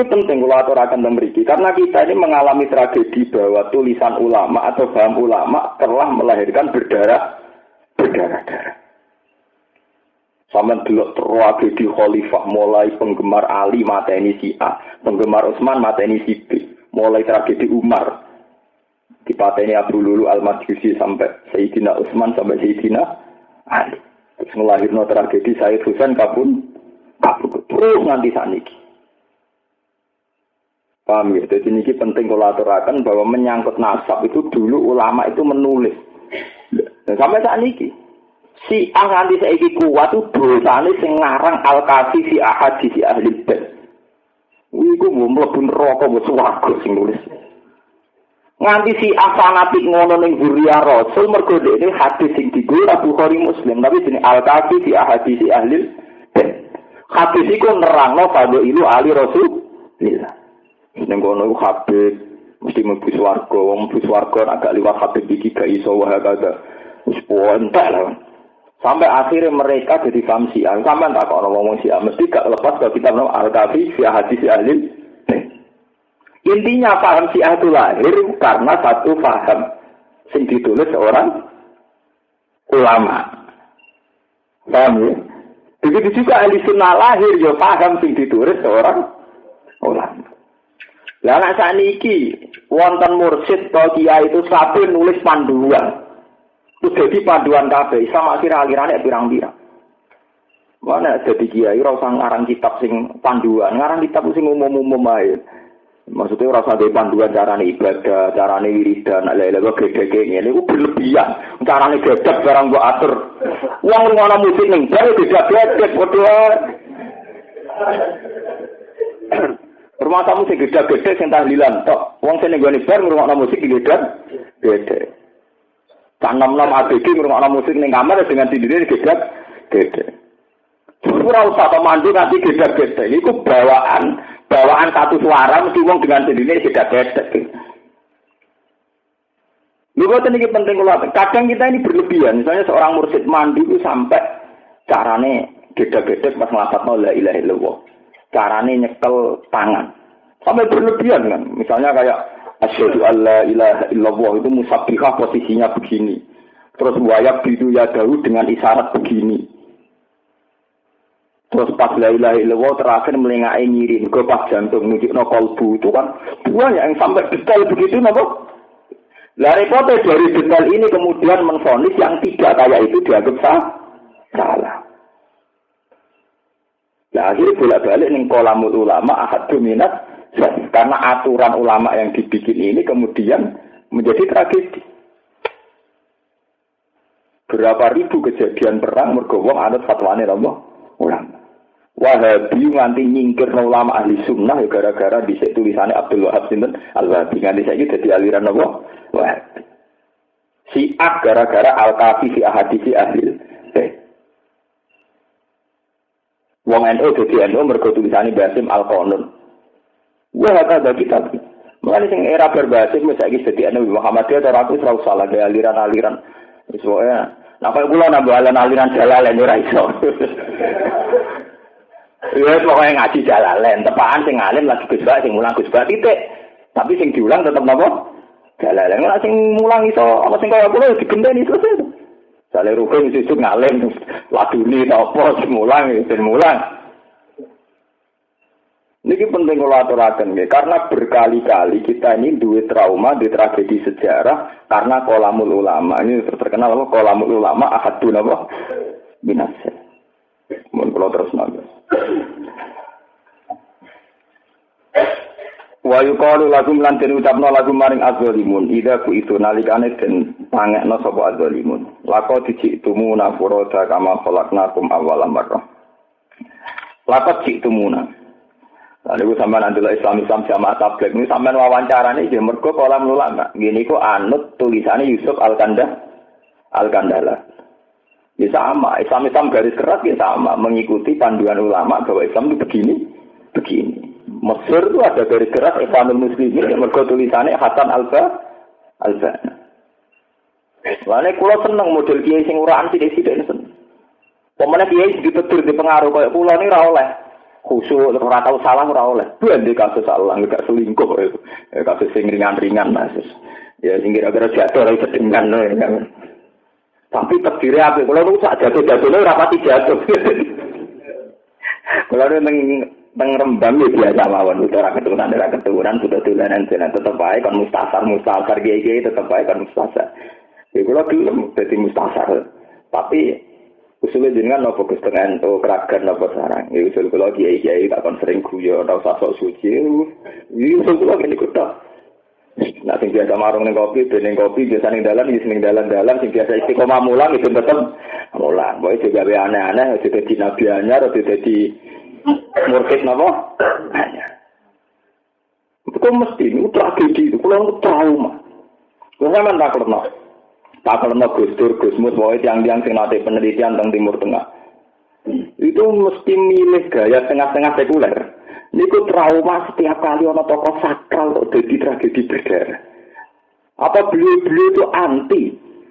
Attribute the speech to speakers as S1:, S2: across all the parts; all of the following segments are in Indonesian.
S1: Ini penting kalau aturakan memiliki karena kita ini mengalami tragedi bahwa tulisan ulama atau paham ulama telah melahirkan berdarah berdarah-darah. Sama dulu tragedi khalifah mulai penggemar Ali mata ini si A, penggemar Utsman mata ini si B, mulai tragedi Umar di ini Abu Lulu Al Majusi sampai Sayyidina Utsman sampai Sayyidina Ali. Terus melahirkan tragedi Sayyid Husain kabun kabun terus nanti saniki. Paham ya? Jadi ini penting kalau aturakan bahwa menyangkut nasab itu dulu ulama itu menulis. Dan sampai saat ini, si ah nanti saiki kuat itu dosane sing ngarang al kafi si ahadi si ahli bed. Iku mau mlebu neraka mbok swarga sing nulis. Nganti si fanatik ngono ning Buria Rasul mergo ini hadis sing digo Abu Bukhari Muslim tapi jenenge al kafi si ahadi si ahli bed. Hadis iku nerangno fadho ilu ali Rasul. Ning kono iku Habib mesti mlebu swarga, wong mlebu swarga agak liwat Habib iki gak iso wae kagak. Wis entek lah. Sampai akhirnya mereka jadi paham Syiah. Tak kalau ngomong Syiah, mesti gak lepas kalau kita ngomong Al-Kafi, Syiah hadis Ahli. Intinya paham Syiah itu lahir karena satu paham sing ditulis seorang ulama. Paham ya? Begitu juga ahli sunnah lahir ya paham sing ditulis seorang ulama. Lah nek saniki wonten mursid to kiai itu sapi nulis panduan. Itu jadi panduan kabeh sama akhir alirannya pirang-pirang. Mana jadi kiai ora usah ngarang kitab sing panduan, ngarang kitab sing umum-umum ae. Maksudnya ora usah panduan carane ibadah, carane wiridan, lha-lha kok gede ngene iku berlebihan. Carane gedek barang mbok atur. Wong ngono musik ning bar gedek-gedek padha Rumah tamu sing gede-gede sing tahlilan tok. Wong sing nggone bar ngrungokno musik gede gede. Cak nom-nom ABG ngrungokno musik ning kamar dengan tindine gede gede. Ora usah pemandu nanti gede-gede. Iku bawaan bawaan satu suara mesti wong dengan tindine gede-gede. Lu ini penting kalau kadang kita ini berlebihan. Misalnya seorang mursid mandi itu sampai carane gede-gede pas ngelapat la ilaha illallah carane nyekel tangan. Sampai berlebihan kan. Misalnya kayak asyhadu alla ilaha illallah itu musabbihah posisinya begini. Terus wayak bidu ya dahu dengan isyarat begini. Terus pas la ilaha illallah terakhir melengai ngirim ke pas jantung nujuk no kolbu itu kan banyak yang sampai detail begitu nopo. Lah repotnya dari detail ini kemudian menfonis yang tidak kayak itu dianggap sah, salah. Nah, akhirnya bolak-balik nih kolamul ulama ahad dominat karena aturan ulama yang dibikin ini kemudian menjadi tragedi. Berapa ribu kejadian perang mergowong adat fatwane Allah ulama. Wahabi nganti nyingkir ulama ahli sunnah ya gara-gara di tulisannya Abdul Wahab Sinten Al-Wahabi nganti saya jadi aliran Allah Wahabi. Siak gara-gara Al-Kafi si ahadisi ahli Wong NU jadi NU mergo tulisane Basim Al Qanun. Wah kata kita. Mulai sing era berbasim wis saiki dadi NU Muhammadiyah ora aku ora usah lagi aliran-aliran. Wae. Nah kaya kula nambah aliran jalalen ora iso. Ya pokoknya ngaji jalalen, tepaan sing alim lagi Gus sing mulang Gus titik. Tapi sing diulang tetep napa? Jalalen. Ora sing mulang iso apa sing kaya kula digenteni selesai. Sale rukun sesuk ngalim laduni apa semulang semulang. Ini penting kalau aturakan ya, karena berkali-kali kita ini duit trauma di tragedi sejarah karena kolamul ulama ini terkenal apa kolamul ulama ahadun apa binasa. Mohon kalau terus nangis. Wa yuqalu lagu lan den ucapno maring adzalimun ida ku itu nalikane den pangekno sapa. Lako diciktumuna furoda kama khalaqnakum awwala marrah. Lako diciktumuna. Lalu gue sampean adalah Islam Islam sama tablet ini sampean wawancara nih dia mergo kolam ulama. Gini kok anut tulisannya Yusuf Al Kanda Al Kandala. Ya sama, Islam Islam garis keras ya sama, mengikuti panduan ulama bahwa Islam itu begini, begini. Mesir itu ada dari keras Islamul Muslimin yang mergo tulisannya Hasan Alba Alba. Lainnya kulo seneng model kiai sing uraan desi desi seneng. Pemenang kiai ditetur di pengaruh kayak pulau ini rawleh. Khusyuk ora tau salah ora oleh. di kasus salah enggak selingkuh itu. Ya, kasus sing ringan-ringan Mas. Ya sing kira-kira jatuh ora sedengan ya. Tapi terdiri apa? Kalau lu sak jatuh-jatuhnya ora pati jatuh. Kalau neng neng rembang ya biasa mawon udah ora keturunan ora keturunan sudah tulanan jalan tetep baik kan mustasar mustasar gege tetep baik kan mustasar. Ya kalau gelem dadi mustasar. Tapi usulnya jenengan nopo Gus Tengen to keragan nopo sarang. Ya usul kula kiai-kiai tak kon sering guyon ora usah sok suci. Iki usul kula ngene kok Nah, sing biasa marung ning kopi, ben kopi biasa ning dalan, iki ning dalan-dalan sing biasa istiqomah mulang itu tetep mulang. Boy juga be aneh-aneh, aja dadi nabi anyar, aja dadi murkit napa? Anyar. Itu mesti itu tragedi itu, kalau trauma. Kalau saya tak kerana, tak kerana Gus Dur, Gus Mus, bahwa tiang-tiang sing nate penelitian tentang Timur Tengah. Itu mesti milih gaya tengah-tengah sekuler. Niku trauma setiap kali ono tokoh sakral kok jadi tragedi berdarah. Apa beliau-beliau itu anti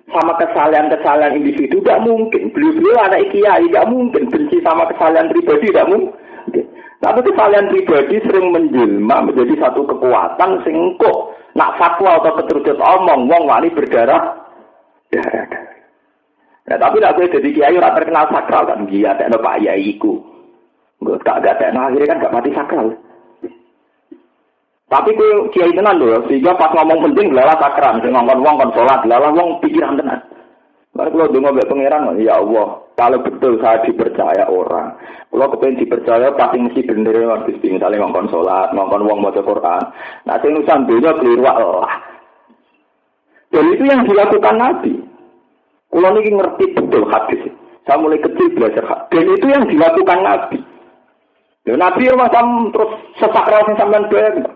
S1: sama kesalahan-kesalahan individu? Tidak mungkin. Beliau-beliau anak kiai, tidak mungkin. Benci sama kesalahan pribadi, tidak mungkin. Tapi kesalahan pribadi sering menjelma menjadi satu kekuatan singkuk. Nak fatwa atau keterucut omong, wong wani berdarah, darah. Nah, tapi tidak boleh jadi kiai orang terkenal sakral kan, dia tidak pak iku. Gue tak gak nah, akhirnya kan gak mati sakral. Tapi gue kiai tenan loh, sehingga pas ngomong penting lala sakral, sing ngomong wong kon sholat, lala wong pikiran tenan. Lalu kalau dengar mbak pangeran, ya Allah, kalau betul saya dipercaya orang, kalau kepengen dipercaya pasti mesti bener ya Gusti, misalnya ngomong sholat, ngomong wong mau Quran. Nah, sing nusan keliru Allah. Dan itu yang dilakukan Nabi. Kalau ini ngerti betul hadis. Saya mulai kecil belajar hadis. Dan itu yang dilakukan Nabi. Ya Nabi macam terus sesakral sing sampean ben.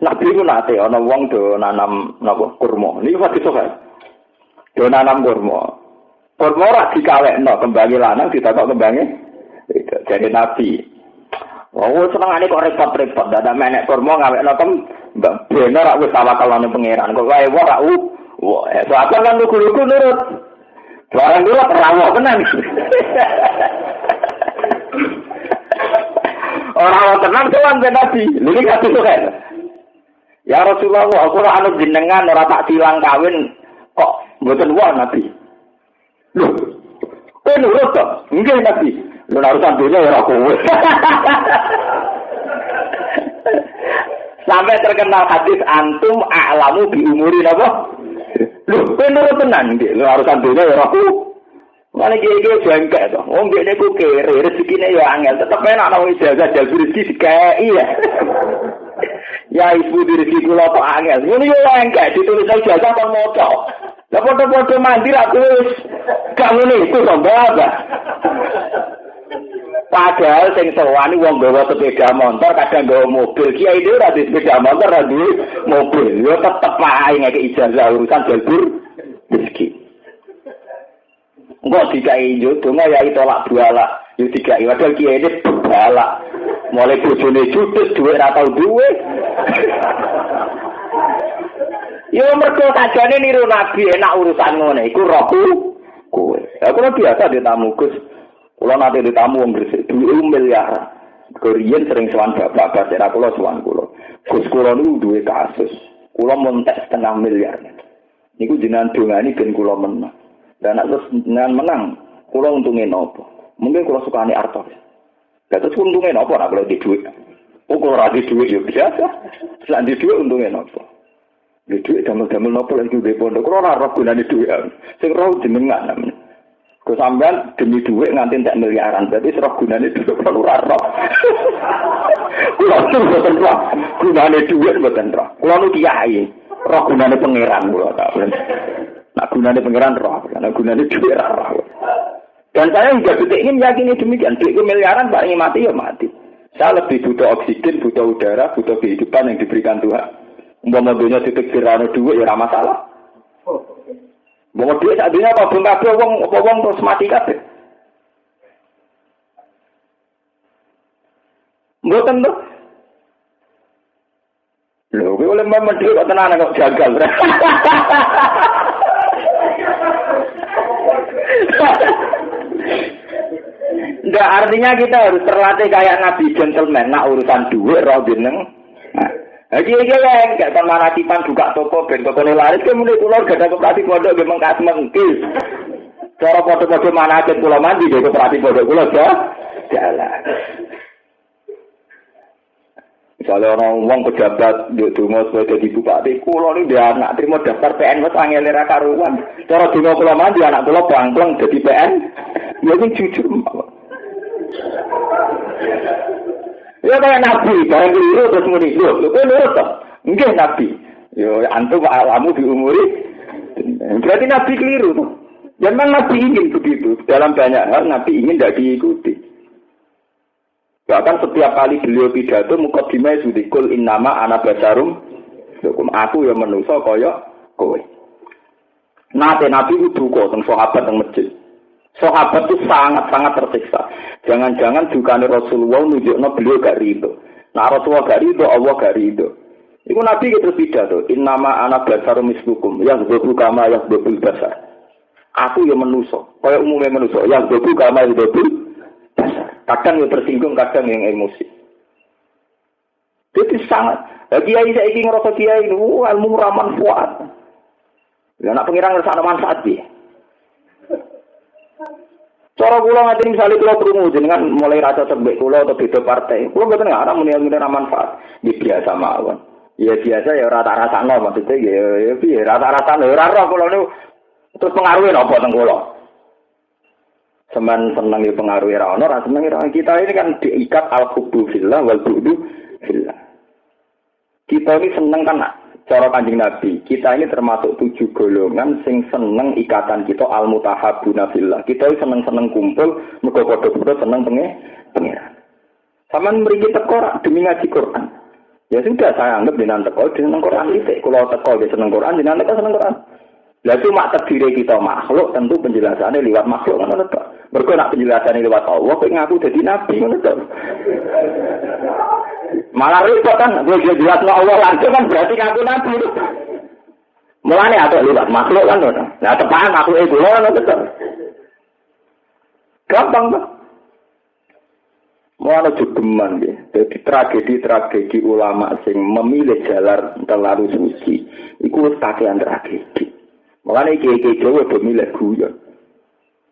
S1: Nabi ku nate ana wong do nanam napa kurma. Niki hadis sok Do nanam kurma. Kurma ora dikawekno kembangi lanang ditakok kembangi. Jadi Nabi. Oh, senengane kok repot-repot, dadak menek kurma ngawekno kem mbak bener rak wis tawakalane pangeran. Kok wae ora u. Wah, eh, kan lugu-lugu nurut. Barang nurut rawuh tenan. Orang tenang tuan ben Nabi. Ini kasih tuh kan. Ya Rasulullah, aku ora anu jenengan ora tak tilang kawin kok mboten wah Nabi. Loh, kowe nurut to? Nggih Nabi. Lu urusan dunia ya kowe. Sampai terkenal hadis antum a'lamu bi umuri napa? Lho, penuh tenan nggih, lho harus andene ya aku. Mane iki jengkel to. Oh, wong iki ku kere, rezekine ya angel, tetep enak nang iso aja dadi rezeki dikei ya. Ya ibu diri rezeki kula to angel. Ngene yo engke ditulis aja jasa kon moco. Lah foto-foto mandi ra terus gak ngene iku to, Mbak. Padahal sing sewani wong gawa sepeda motor, kadang gawa mobil. Kiai dhewe ora sepeda motor, ora mobil. Yo tetep ae ngeke ijazah urusan jalur rezeki. Enggak dikai yo donga ya tolak buala. Yo dikai padahal kiai ini balak. Mulai bojone judes duwe ora tau duwe. Yo mergo sajane niru nabi enak urusan ngene iku kowe. Ya kula biasa di tamu Gus. Kula nate di tamu wong gresik duwe miliar. Korean sering sowan bapak-bapak era kula sowan kula. Gus kula niku duwe kasus. Kula montek setengah miliar. Niku jenengan dongani ben kula menang. Dan terus dengan menang, kulo untungnya nopo. Mungkin kulo suka nih artos. Dan terus untungnya nopo, nak boleh di duit. Oh, kalau radi duit ya biasa. Selain di duit untungnya nopo. Di duit damel-damel nopo lagi di pondok. Kulo rarap gunanya duit. Sing roh jenengan namanya. Kau sampean demi duit nganti tak miliaran, berarti serah gunanya duit perlu rarap. Kulo tuh buatan roh, gunanya duit buatan roh. Kulo nu kiai, roh gunanya pangeran kulo tak Nah gunanya pengiran roh, karena gunanya duit roh. Dan saya juga detik ini meyakini demikian. Duit miliaran paling mati ya mati. Saya lebih butuh oksigen, butuh udara, butuh kehidupan yang diberikan Tuhan. Mau mobilnya titik firano duit ya salah. Mau duit saat ini apa belum kabeh wong apa wong terus mati kabeh. Mboten tuh. Lho, kowe oleh mbak menteri kok tenan kok gagal. Enggak artinya kita harus terlatih kayak Nabi gentleman, nak urusan duit roh jeneng. Nah, lagi lagi ya, enggak sama nasipan buka toko, ben toko laris, kemudian pulau gak ada koperasi pondok, memang kas mengkis. Cara foto-foto mana aja pulau mandi, dia koperasi pondok pulau jalan. Misalnya orang ngomong pejabat di dungo sebagai jadi bupati, kulo ini dia anak terima daftar PN mas angin lera karuan. Cara dungo kulo mandi anak kulo bangkleng jadi PN, ya ini jujur. Ya kayak nabi, barang keliru terus muni, lo, lo kok nurut toh? Enggak nabi. Yo antum alamu di umuri. Berarti nabi keliru tuh. Ya memang nabi ingin begitu. Dalam banyak hal nabi ingin tidak diikuti. Bahkan setiap kali beliau pidato mukadimah sudah kul innama ana basarum hukum aku yang menuso kaya kowe. Nate nabi itu duka tentang sahabat teng masjid. Sahabat itu sangat-sangat tersiksa. Jangan-jangan juga Rasulullah nunjukno beliau gak rido. Nah Rasulullah gak rido, Allah gak rido. Iku nabi gitu pidato, innama ana basarum mislukum, yang bebu kama yang bebu basar. Aku yang menuso, kaya umumnya menuso, yang bebu kama yang bebu Kadang yang tersinggung, kadang yang emosi. Jadi sangat. Ya, kiai saya ingin ngerasa kiai uh, ilmu raman kuat. Ya, nak pengiran ngerasa manfaat dia. Cara kula ngati misalnya kula krungu jenengan mulai rasa sebek kula atau beda partai. Kula mboten ngarang muni ngene manfaat. Di biasa mawon. Ya biasa ya rata rasa no maksudnya ya ya piye rata rasa no ora roh kula niku terus pengaruhe napa teng kula. Semen seneng ya pengaruh ra ono, seneng ra kita ini kan diikat al hubbu fillah wal bu'du fillah. Kita ini seneng kan cara kanjeng Nabi. Kita ini termasuk tujuh golongan sing seneng ikatan kita al mutahabuna fillah. Kita ini seneng-seneng kumpul mergo padha-padha seneng penge pengiran. Saman mriki teko demi ngaji Quran. Ya sudah saya anggap jenengan teko jenengan Quran iki. Kalau teko dia seneng Quran jenengan teko seneng Quran. Lah cuma terdiri kita makhluk, tentu penjelasannya lewat makhluk kan itu. Nak penjelasannya lewat Allah, kok ngaku jadi nabi itu. Malah repot kan, gue jelas Allah langsung kan berarti ngaku nabi. Mulane atau lewat makhluk kan itu. Nah tepat makhluk itu kan itu. Gampang kan? Mulane jogeman ya. Jadi tragedi-tragedi ulama sing memilih jalan terlalu suci, itu kakean tragedi. Makanya kiai-kiai Jawa udah milih guyon.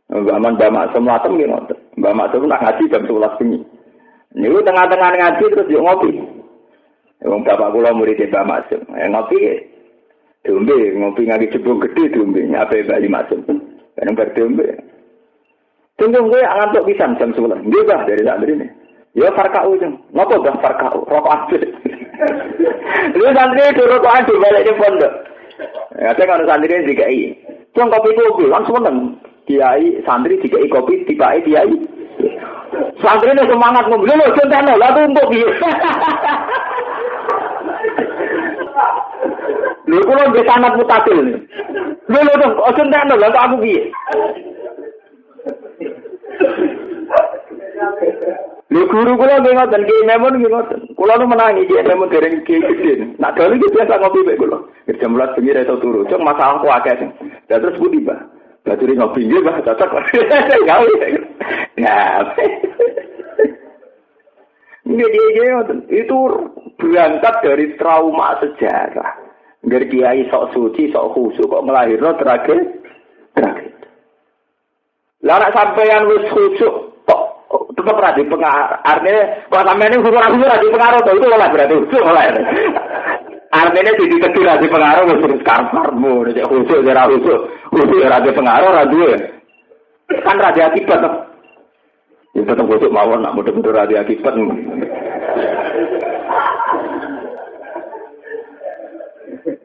S1: Mbak Man Mbak Maksum latem gitu. Mbak Maksum nak ngaji jam sebelas ini. Ini tengah-tengah ngaji terus yuk ngopi. Wong bapak kula murid Mbak Maksum. Ya ngopi dombe, ngopi ngaji jebung gede dombe, nyape Bali Maksum. Kan berdombe. Tunggu gue ngantuk pisan jam sebelas. Dia bah dari santri ini. Ya farkau jeng. Ngopo bah farkau? Rokok aja. Lu santri itu rokok aja balik di pondok. Ya, saya kalau santri dikai. Cuma kopi kopi, langsung menang. Kiai santri dikai kopi, dikai kiai. Santri ini semangat ngomong, loh, contohnya, lah tumpuk ya. Lho kula nggih sanad mutasil. Lho lho dong, ojo entekno lha aku piye? Lho guru kula nggih ngoten, ki memon nggih ngoten. Kula nu menangi ki memon dereng ki gede. Nak dalu biasa ngopi mek kula. Jam 11 bengi itu turu. Cuk masalah ku akeh. Terus budi, Mbah. Bajuri ngopi nggih, Mbah, cocok. Gawe. Nah. Ini dia itu berangkat dari trauma sejarah. Dari kiai sok suci, sok khusyuk kok melahirkan tragedi. Tragedi. Lah nek sampeyan wis khusyuk tetap radi pengaruh. Artinya, kalau sampai ini hukum aku radi pengaruh, itu malah berarti malah. Artinya jadi kecil radi pengaruh, terus karparmu, jadi khusus, jadi khusus, khusus radi pengaruh, radi kan radi akibat. Ya tetap khusus mawon, nak mudah-mudah radi akibat.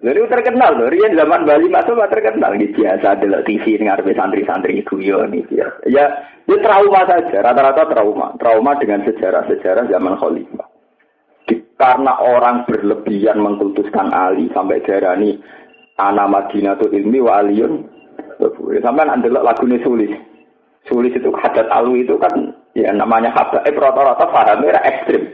S1: Jadi terkenal loh, Rian zaman Bali masuk terkenal gitu biasa ada TV dengar santri-santri itu ya nih ya. Ya, itu trauma saja, rata-rata trauma, trauma dengan sejarah-sejarah zaman Khalifah. Karena orang berlebihan mengkultuskan Ali sampai darah ini anak Madinah itu ilmi wa aliyun. Sampai nanti lagunya sulis. Sulis itu hadat alu itu kan ya namanya hadat. Eh rata-rata fahamnya ekstrim.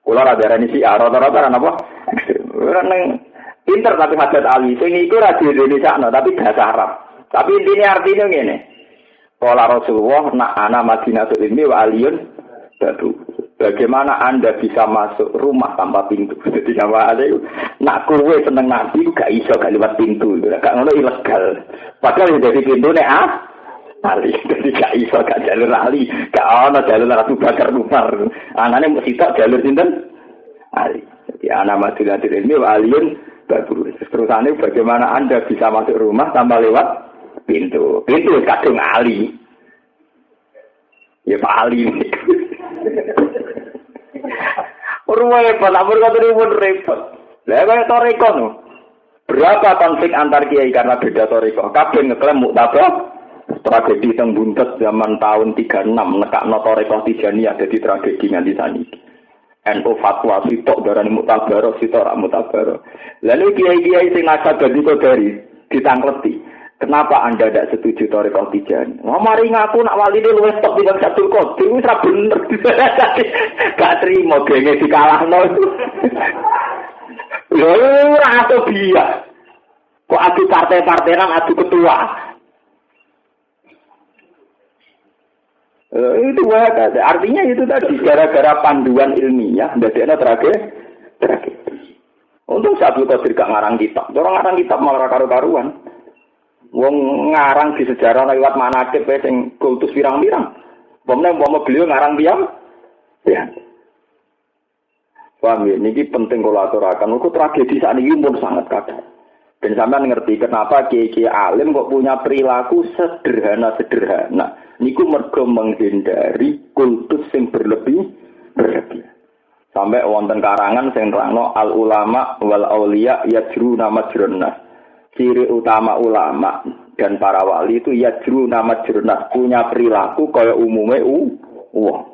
S1: Kalau ada ini si rata-rata apa? Ekstrim. Orang Pinter tapi hajat Ali. Sing iku ra di Indonesia no, tapi bahasa Arab. Tapi intinya artinya ngene. Kala Rasulullah nak ana Madinatul Ilmi wa aliyun. Bagaimana Anda bisa masuk rumah tanpa pintu? Jadi nama ada nak kowe seneng nabi gak iso gak lewat pintu. Gak ngono ilegal. Padahal dari pintu nek ah ali. Jadi gak iso gak jalur ali. Gak ono jalur Ratu Bakar Umar. Anane mesti tak jalur sinten? Ali. Jadi anak Madinatul Ilmi wa aliyun batu. Terusane bagaimana Anda bisa masuk rumah tanpa lewat pintu. Pintu kadung ali. Ya Pak Ali. Repot, lapor kata pun repot. Lah kaya toriko no. Berapa konflik antar kiai karena beda toriko? Kabeh ngeklaim muktabah tragedi teng buntet zaman tahun 36 nekakno toriko tijani ada di tragedi nganti saniki. NU fatwa sitok darani mutabaro sitok rak mutabaro. Lalu kiai-kiai sing nasab dadi dari ditangkleti. Kenapa Anda tidak setuju Toriko Tijani? Wah, mari ngaku nak wali ini luwes top di satu kodim, itu bener. Gak terima, gengnya dikalah no. Lalu atau biar. Kok adu partai-partai kan adu ketua. Itu ada. Artinya itu tadi gara-gara panduan ilmiah, ada terakhir, terakhir. Untuk satu Qadir gak ngarang kitab. Orang ngarang kitab malah karu-karuan. Wong ngarang di sejarah lewat mana ke sing kultus pirang-pirang. Pemene umpama beliau ngarang diam. Ya. Paham ya, ini penting kalau aturakan. Itu tragedi saat ini pun sangat kadang. Dan sampai ngerti kenapa kiai alim kok punya perilaku sederhana-sederhana. Niku mergo menghindari kultus yang berlebih berlebih. Sampai wonten karangan sing terangno al ulama wal aulia yajru nama jurnah ciri utama ulama dan para wali itu ya juru nama jurnah punya perilaku kaya umumnya u wah